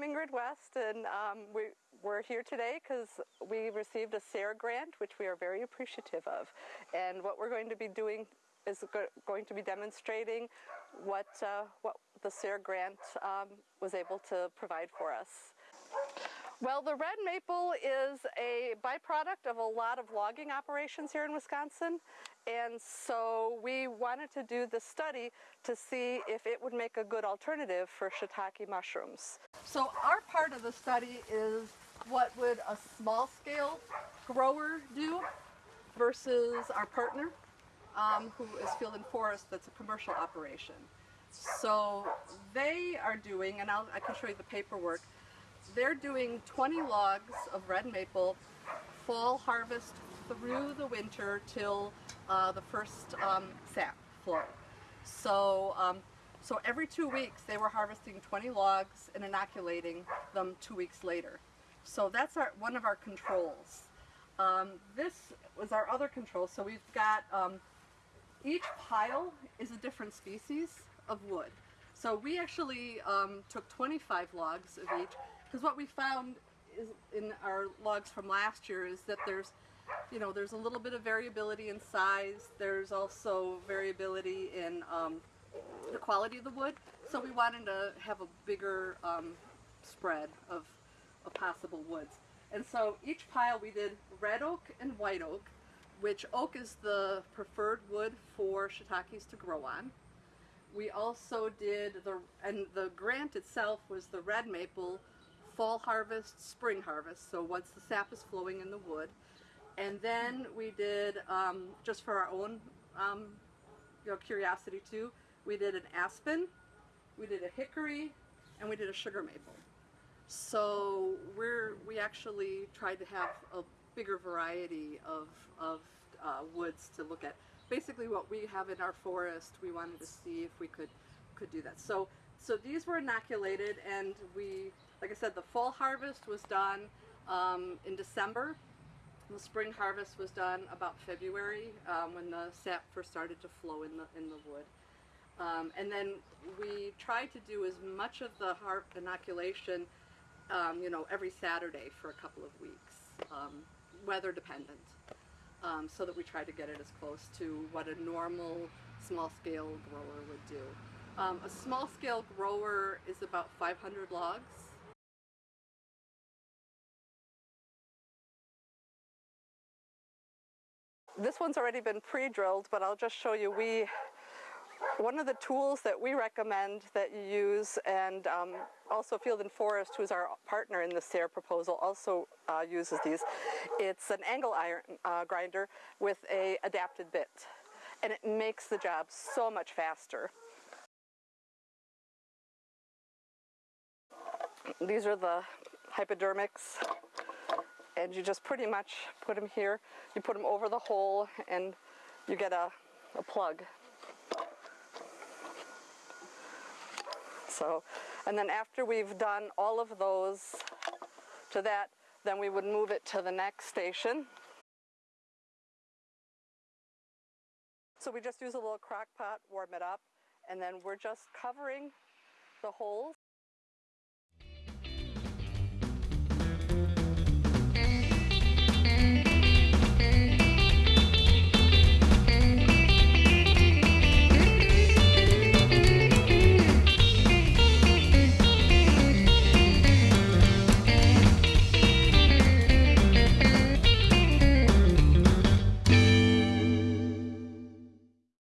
Concord West, and um, we, we're here today because we received a SARE grant, which we are very appreciative of. And what we're going to be doing is go going to be demonstrating what, uh, what the SARE grant um, was able to provide for us. Well, the red maple is a byproduct of a lot of logging operations here in Wisconsin. And so we wanted to do the study to see if it would make a good alternative for shiitake mushrooms. So our part of the study is what would a small scale grower do versus our partner um, who is Field and Forest that's a commercial operation. So they are doing, and I'll, I can show you the paperwork, they're doing 20 logs of red maple, fall harvest through the winter till uh, the first um, sap flow. So, um, so every two weeks they were harvesting 20 logs and inoculating them two weeks later. So that's our, one of our controls. Um, this was our other control. So we've got, um, each pile is a different species of wood. So we actually um, took 25 logs of each because what we found is in our logs from last year is that there's, you know, there's a little bit of variability in size. There's also variability in um, the quality of the wood. So we wanted to have a bigger um, spread of, of possible woods. And so each pile we did red oak and white oak, which oak is the preferred wood for shiitakes to grow on. We also did the, and the grant itself was the red maple, fall harvest, spring harvest, so once the sap is flowing in the wood. And then we did, um, just for our own um, you know, curiosity too, we did an aspen, we did a hickory, and we did a sugar maple. So we're, we actually tried to have a bigger variety of, of uh, woods to look at. Basically what we have in our forest, we wanted to see if we could, could do that. So, so these were inoculated and we like I said, the fall harvest was done um, in December. The spring harvest was done about February um, when the sap first started to flow in the, in the wood. Um, and then we tried to do as much of the inoculation, um, you know, every Saturday for a couple of weeks, um, weather dependent, um, so that we tried to get it as close to what a normal small-scale grower would do. Um, a small-scale grower is about 500 logs, This one's already been pre-drilled, but I'll just show you. We one of the tools that we recommend that you use, and um, also Field and Forest, who's our partner in the SARE proposal, also uh, uses these. It's an angle iron uh, grinder with a adapted bit, and it makes the job so much faster. These are the hypodermics and you just pretty much put them here. You put them over the hole and you get a, a plug. So, and then after we've done all of those to that, then we would move it to the next station. So we just use a little crock pot, warm it up, and then we're just covering the holes